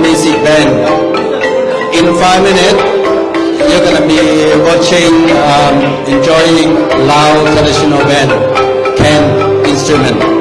music band. In five minutes, you're gonna be watching, um, enjoying loud traditional band, can instrument.